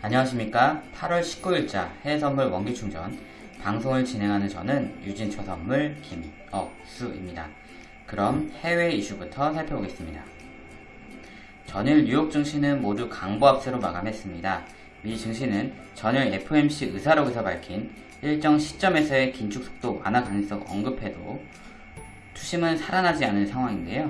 안녕하십니까 8월 19일자 해외선물 원기충전 방송을 진행하는 저는 유진초 선물 김억수입니다. 그럼 해외 이슈부터 살펴보겠습니다. 전일 뉴욕 증시는 모두 강보합세로 마감했습니다. 미 증시는 전일 FOMC 의사록에서 밝힌 일정 시점에서의 긴축 속도 완화 가능성 언급해도 투심은 살아나지 않은 상황인데요.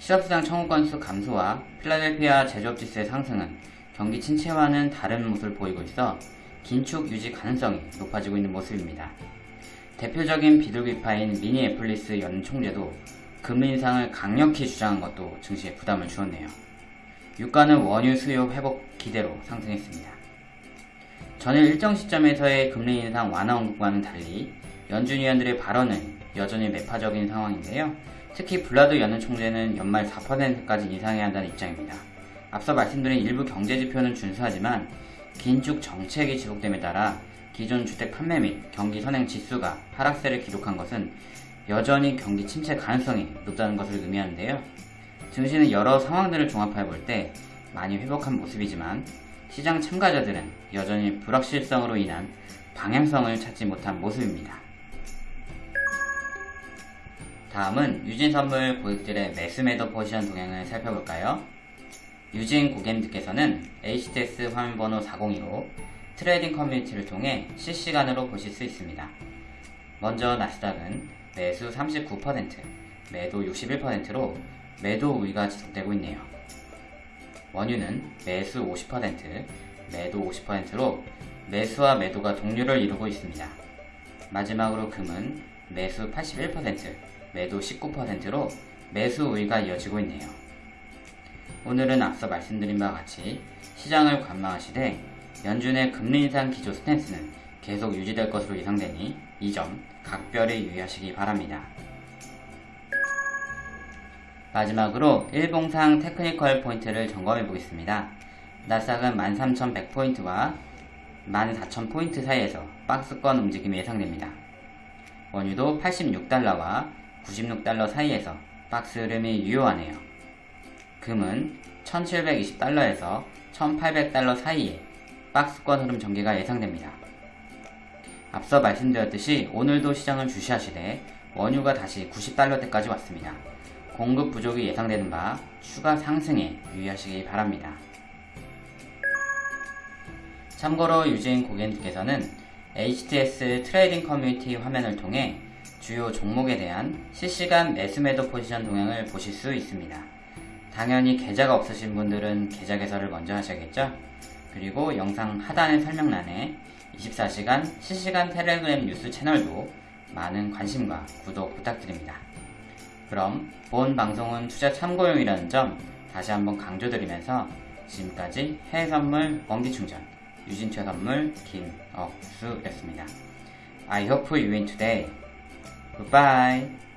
실업수당 청구 건수 감소와 필라델피아 제조업 지수의 상승은 경기 침체와는 다른 모습을 보이고 있어 긴축 유지 가능성이 높아지고 있는 모습입니다. 대표적인 비둘기파인 미니애폴리스 연은 총재도 금리 인상을 강력히 주장한 것도 증시에 부담을 주었네요. 유가는 원유 수요 회복 기대로 상승했습니다. 전일 일정 시점에서의 금리 인상 완화 언급과는 달리 연준 위원들의 발언은 여전히 매파적인 상황인데요. 특히 불라드 연은 총재는 연말 4%까지 인상해야 한다는 입장입니다. 앞서 말씀드린 일부 경제 지표는 준수하지만 긴축 정책이 지속됨에 따라 기존 주택 판매 및 경기 선행 지수가 하락세를 기록한 것은 여전히 경기 침체 가능성이 높다는 것을 의미하는데요. 증시는 여러 상황들을 종합해 볼 때 많이 회복한 모습이지만 시장 참가자들은 여전히 불확실성으로 인한 방향성을 찾지 못한 모습입니다. 다음은 유진선물 고객들의 매수매도 포지션 동향을 살펴볼까요? 유진 고객님들께서는 HTS 화면번호 402로 trading 커뮤니티를 통해 실시간으로 보실 수 있습니다. 먼저 나스닥은 매수 39%, 매도 61%로 매도 우위가 지속되고 있네요. 원유는 매수 50%, 매도 50%로 매수와 매도가 동률을 이루고 있습니다. 마지막으로 금은 매수 81%, 매도 19%로 매수 우위가 이어지고 있네요. 오늘은 앞서 말씀드린 바와 같이 시장을 관망하시되 연준의 금리 인상 기조 스탠스는 계속 유지될 것으로 예상되니 이 점 각별히 유의하시기 바랍니다. 마지막으로 일봉상 technical 포인트를 점검해 보겠습니다. 나스닥은 13,100포인트와 14,000포인트 사이에서 박스권 움직임이 예상됩니다. 원유도 86달러와 96달러 사이에서 박스 흐름이 유효하네요. 금은 1720달러에서 1800달러 사이에 박스권 흐름 전개가 예상됩니다. 앞서 말씀드렸듯이 오늘도 시장을 주시하시되 원유가 다시 90달러대까지 왔습니다. 공급 부족이 예상되는 바 추가 상승에 유의하시기 바랍니다. 참고로 유진 고객님께서는 HTS trading 커뮤니티 화면을 통해 주요 종목에 대한 실시간 매수매도 포지션 동향을 보실 수 있습니다. 당연히 계좌가 없으신 분들은 계좌 개설을 먼저 하셔야겠죠? 그리고 영상 하단의 설명란에 24시간 실시간 텔레그램 뉴스 채널도 많은 관심과 구독 부탁드립니다. 그럼 본 방송은 투자 참고용이라는 점 다시 한번 강조드리면서 지금까지 해외선물 원기충전 유진최 선물 김억수였습니다. I hope you win today. Goodbye.